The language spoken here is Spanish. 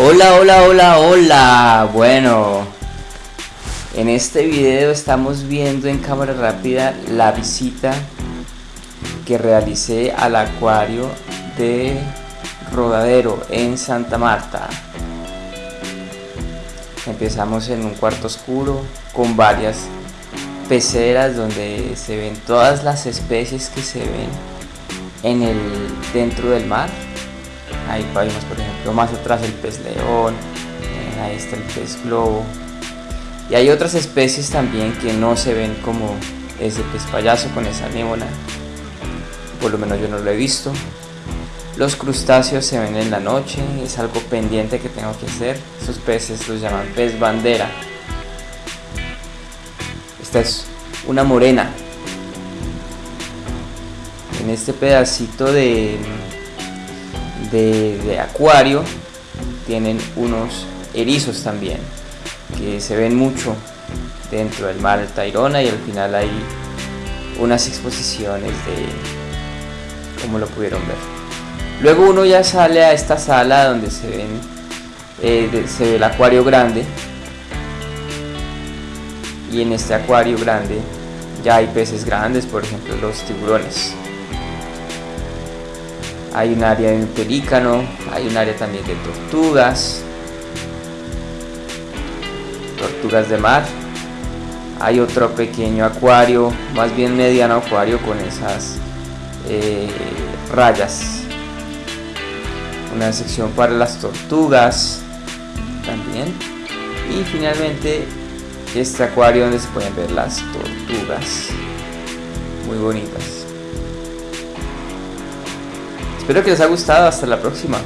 Hola, hola, hola, hola. Bueno, en este video estamos viendo en cámara rápida la visita que realicé al acuario de Rodadero en Santa Marta. Empezamos en un cuarto oscuro con varias peceras donde se ven todas las especies que se ven en el dentro del mar ahí vemos por ejemplo más atrás el pez león eh, ahí está el pez globo. Y hay otras especies también que no se ven como ese pez payaso con esa anémona. Por lo menos yo no lo he visto. Los crustáceos se ven en la noche es algo pendiente que tengo que hacer. Esos peces los llaman pez bandera. Esta es una morena. En este pedacito de de, acuario tienen unos erizos también que se ven mucho dentro del mar Tairona y al final hay unas exposiciones de como lo pudieron ver. Luego uno ya sale a esta sala donde se ven eh, se ve el acuario grande. Y en este acuario grande ya hay peces grandes por ejemplo los tiburones hay un área de pelícano, hay un área también de tortugas, tortugas de mar, hay otro pequeño acuario, más bien mediano acuario con esas eh, rayas, una sección para las tortugas también. Y finalmente este acuario donde se pueden ver las tortugas. Muy bonitas Espero que les haya gustado. Hasta la próxima.